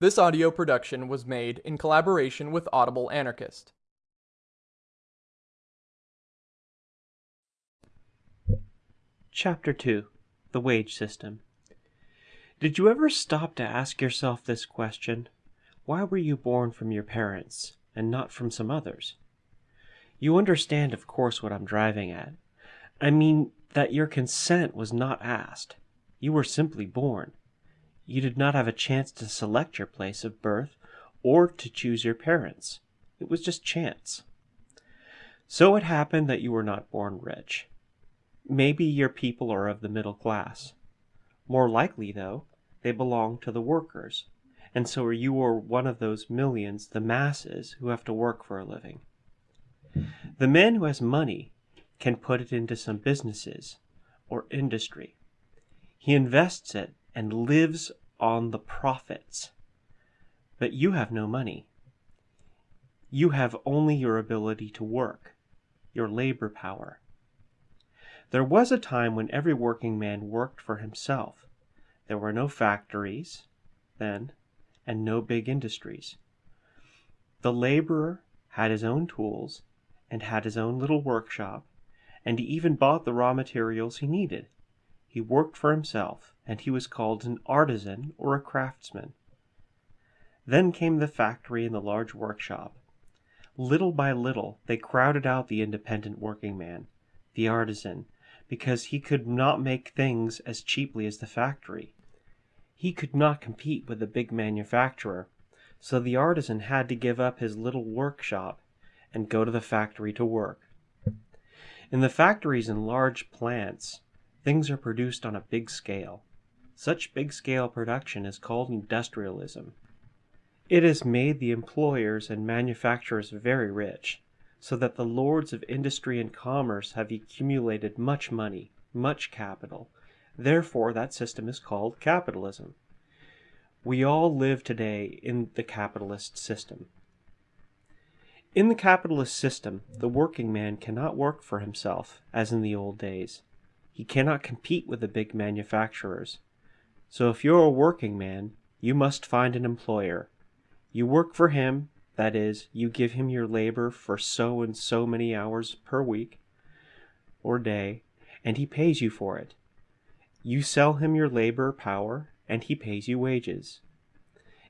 This audio production was made in collaboration with Audible Anarchist. Chapter 2 The Wage System Did you ever stop to ask yourself this question? Why were you born from your parents and not from some others? You understand, of course, what I'm driving at. I mean that your consent was not asked. You were simply born. You did not have a chance to select your place of birth or to choose your parents. It was just chance. So it happened that you were not born rich. Maybe your people are of the middle class. More likely, though, they belong to the workers, and so you are one of those millions, the masses, who have to work for a living. The man who has money can put it into some businesses or industry. He invests it and lives on the profits. But you have no money. You have only your ability to work, your labor power. There was a time when every working man worked for himself. There were no factories then, and no big industries. The laborer had his own tools and had his own little workshop, and he even bought the raw materials he needed. He worked for himself, and he was called an artisan or a craftsman. Then came the factory and the large workshop. Little by little they crowded out the independent working man, the artisan, because he could not make things as cheaply as the factory. He could not compete with the big manufacturer, so the artisan had to give up his little workshop and go to the factory to work. In the factories and large plants, Things are produced on a big scale. Such big scale production is called industrialism. It has made the employers and manufacturers very rich, so that the lords of industry and commerce have accumulated much money, much capital. Therefore, that system is called capitalism. We all live today in the capitalist system. In the capitalist system, the working man cannot work for himself, as in the old days. He cannot compete with the big manufacturers. So if you're a working man, you must find an employer. You work for him, that is, you give him your labor for so and so many hours per week or day, and he pays you for it. You sell him your labor power, and he pays you wages.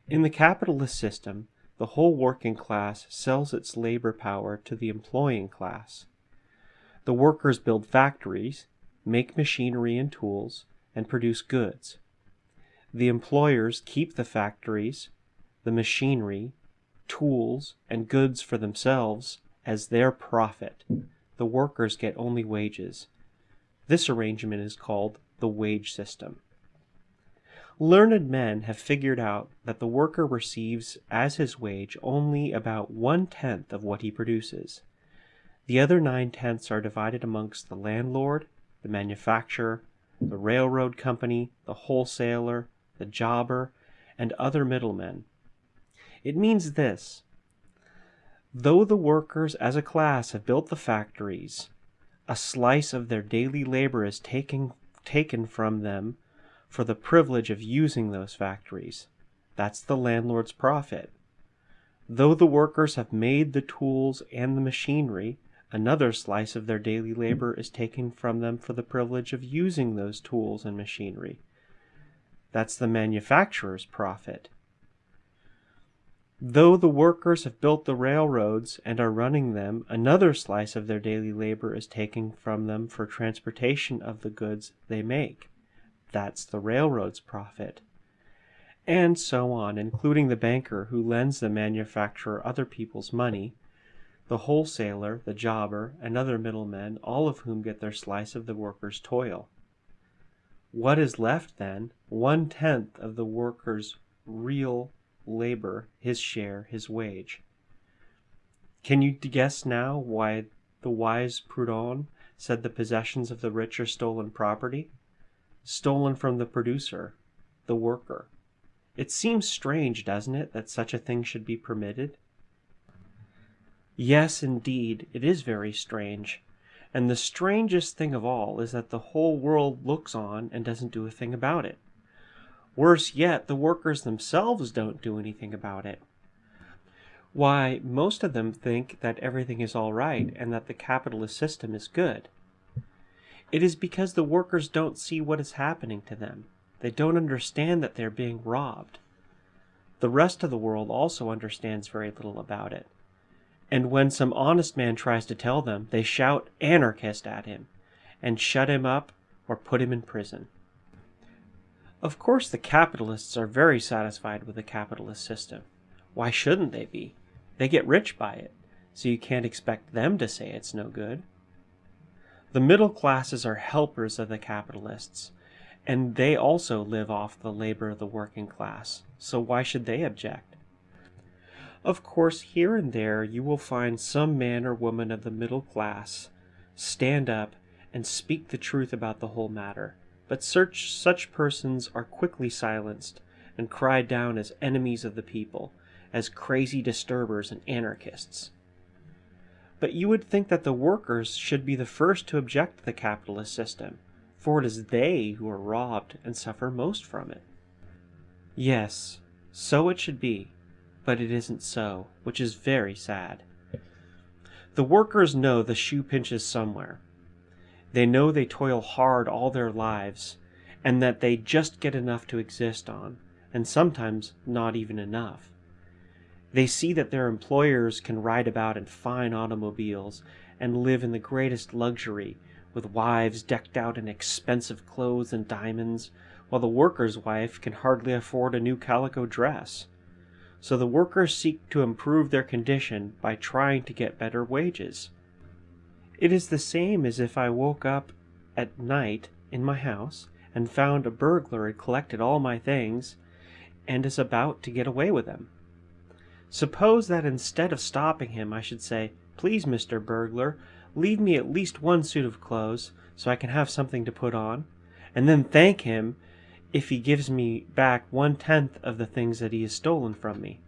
In the capitalist system, the whole working class sells its labor power to the employing class. The workers build factories, make machinery and tools, and produce goods. The employers keep the factories, the machinery, tools, and goods for themselves as their profit. The workers get only wages. This arrangement is called the wage system. Learned men have figured out that the worker receives as his wage only about one tenth of what he produces. The other nine tenths are divided amongst the landlord, the manufacturer, the railroad company, the wholesaler, the jobber, and other middlemen. It means this though the workers as a class have built the factories, a slice of their daily labor is taken, taken from them for the privilege of using those factories. That's the landlord's profit. Though the workers have made the tools and the machinery, Another slice of their daily labor is taken from them for the privilege of using those tools and machinery. That's the manufacturer's profit. Though the workers have built the railroads and are running them, another slice of their daily labor is taken from them for transportation of the goods they make. That's the railroad's profit. And so on, including the banker who lends the manufacturer other people's money the wholesaler, the jobber, and other middlemen, all of whom get their slice of the worker's toil. What is left, then? One tenth of the worker's real labor, his share, his wage. Can you guess now why the wise Proudhon said the possessions of the rich are stolen property? Stolen from the producer, the worker. It seems strange, doesn't it, that such a thing should be permitted? Yes, indeed, it is very strange. And the strangest thing of all is that the whole world looks on and doesn't do a thing about it. Worse yet, the workers themselves don't do anything about it. Why, most of them think that everything is all right and that the capitalist system is good. It is because the workers don't see what is happening to them. They don't understand that they're being robbed. The rest of the world also understands very little about it. And when some honest man tries to tell them, they shout anarchist at him and shut him up or put him in prison. Of course, the capitalists are very satisfied with the capitalist system. Why shouldn't they be? They get rich by it, so you can't expect them to say it's no good. The middle classes are helpers of the capitalists, and they also live off the labor of the working class, so why should they object? Of course, here and there you will find some man or woman of the middle class stand up and speak the truth about the whole matter, but such, such persons are quickly silenced and cried down as enemies of the people, as crazy disturbers and anarchists. But you would think that the workers should be the first to object to the capitalist system, for it is they who are robbed and suffer most from it. Yes, so it should be, but it isn't so, which is very sad. The workers know the shoe pinches somewhere. They know they toil hard all their lives, and that they just get enough to exist on, and sometimes not even enough. They see that their employers can ride about in fine automobiles and live in the greatest luxury, with wives decked out in expensive clothes and diamonds, while the worker's wife can hardly afford a new calico dress. So the workers seek to improve their condition by trying to get better wages. It is the same as if I woke up at night in my house and found a burglar had collected all my things and is about to get away with them. Suppose that instead of stopping him, I should say, Please, Mr. Burglar, leave me at least one suit of clothes so I can have something to put on, and then thank him if he gives me back one tenth of the things that he has stolen from me.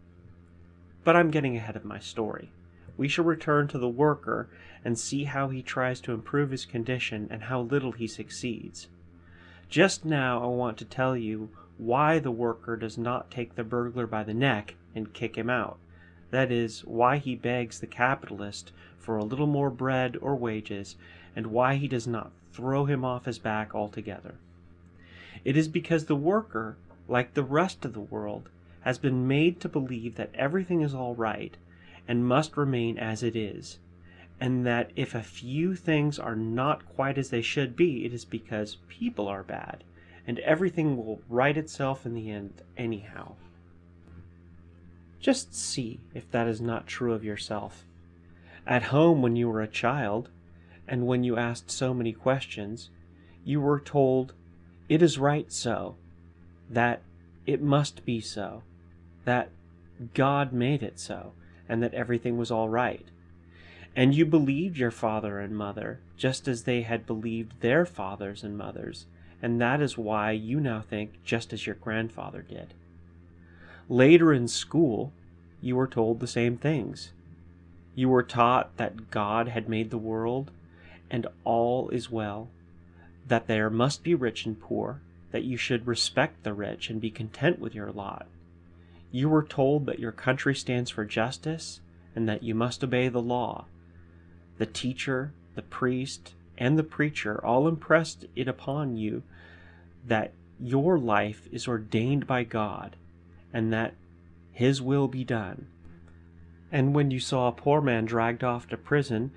But I'm getting ahead of my story. We shall return to the worker and see how he tries to improve his condition and how little he succeeds. Just now I want to tell you why the worker does not take the burglar by the neck and kick him out. That is, why he begs the capitalist for a little more bread or wages, and why he does not throw him off his back altogether. It is because the worker, like the rest of the world, has been made to believe that everything is all right and must remain as it is, and that if a few things are not quite as they should be, it is because people are bad, and everything will right itself in the end anyhow. Just see if that is not true of yourself. At home, when you were a child, and when you asked so many questions, you were told, It is right so, that it must be so, that God made it so, and that everything was all right. And you believed your father and mother, just as they had believed their fathers and mothers, and that is why you now think just as your grandfather did. Later in school, you were told the same things. You were taught that God had made the world, and all is well, that there must be rich and poor, that you should respect the rich and be content with your lot. You were told that your country stands for justice, and that you must obey the law. The teacher, the priest, and the preacher all impressed it upon you that your life is ordained by God, and that his will be done. And when you saw a poor man dragged off to prison,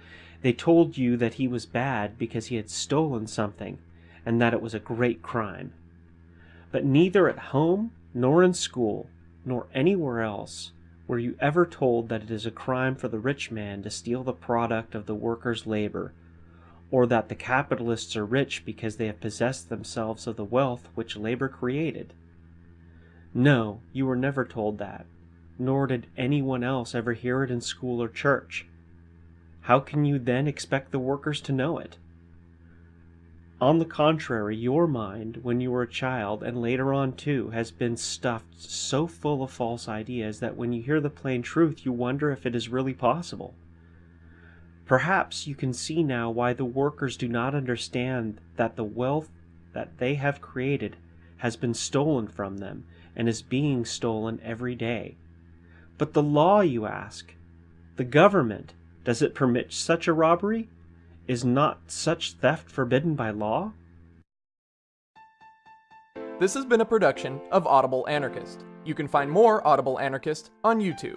they told you that he was bad because he had stolen something, and that it was a great crime. But neither at home, nor in school, nor anywhere else were you ever told that it is a crime for the rich man to steal the product of the worker's labor, or that the capitalists are rich because they have possessed themselves of the wealth which labor created. No, you were never told that, nor did anyone else ever hear it in school or church. How can you then expect the workers to know it? On the contrary, your mind, when you were a child, and later on too, has been stuffed so full of false ideas that when you hear the plain truth, you wonder if it is really possible. Perhaps you can see now why the workers do not understand that the wealth that they have created has been stolen from them and is being stolen every day. But the law, you ask? The government, does it permit such a robbery? Is not such theft forbidden by law? This has been a production of Audible Anarchist. You can find more Audible Anarchist on YouTube.